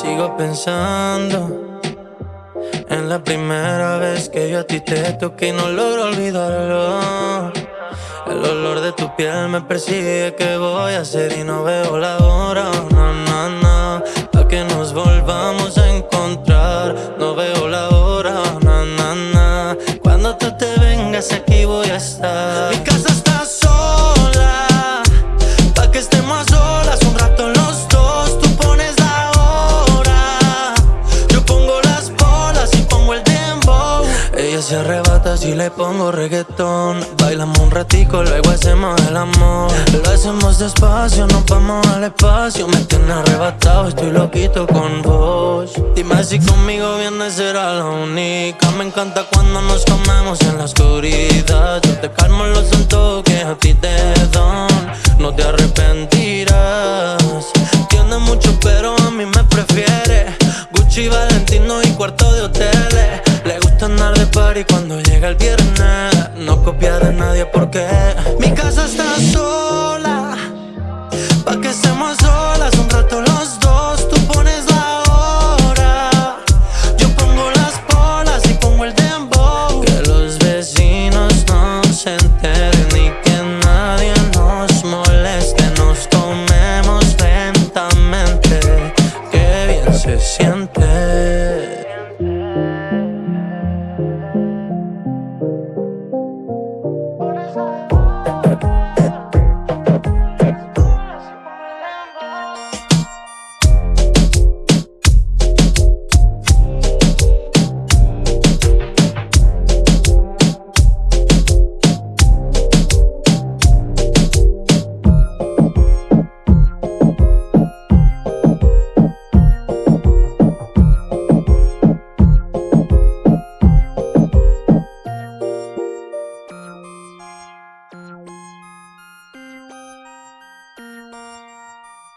Sigo pensando en la primera vez que yo a ti te toqué y no logro olvidarlo. El olor de tu piel me persigue, ¿qué voy a hacer? Y no veo la hora, no, no, no Pa' que nos volvamos a encontrar No veo la hora, no, no, no Cuando tú te vengas aquí voy a estar Ella se arrebata si le pongo reggaetón. Bailamos un ratico, luego hacemos el amor. Lo hacemos despacio, nos vamos al espacio. Me tiene arrebatado, estoy loquito con vos. Dime si conmigo vienes será la única. Me encanta cuando nos comemos en la oscuridad. Yo te calmo los santos que a ti te dan No te arrepentirás. Tiene mucho pero a mí me prefiere. Gucci, Valentino y cuarto de hoteles de party cuando llega el viernes No copiar de nadie porque Mi casa está sola. Bye.